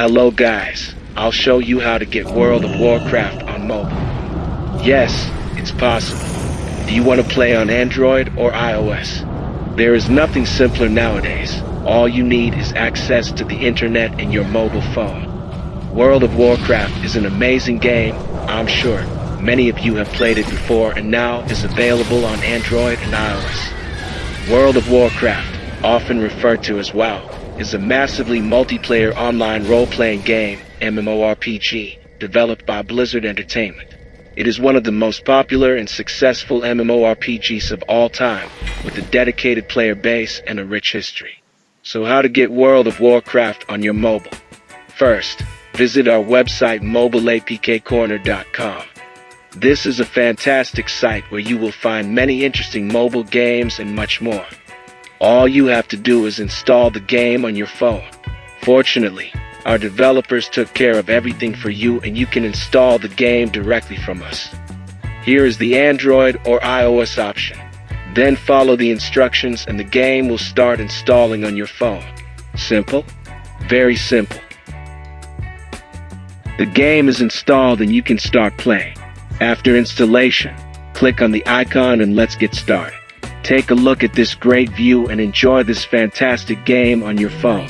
Hello guys, I'll show you how to get World of Warcraft on mobile. Yes, it's possible. Do you want to play on Android or iOS? There is nothing simpler nowadays. All you need is access to the internet and your mobile phone. World of Warcraft is an amazing game, I'm sure. Many of you have played it before and now is available on Android and iOS. World of Warcraft, often referred to as WoW, is a massively multiplayer online role-playing game, MMORPG, developed by Blizzard Entertainment. It is one of the most popular and successful MMORPGs of all time, with a dedicated player base and a rich history. So how to get World of Warcraft on your mobile? First, visit our website mobileapkcorner.com. This is a fantastic site where you will find many interesting mobile games and much more. All you have to do is install the game on your phone. Fortunately, our developers took care of everything for you and you can install the game directly from us. Here is the Android or iOS option. Then follow the instructions and the game will start installing on your phone. Simple? Very simple. The game is installed and you can start playing. After installation, click on the icon and let's get started. Take a look at this great view and enjoy this fantastic game on your phone.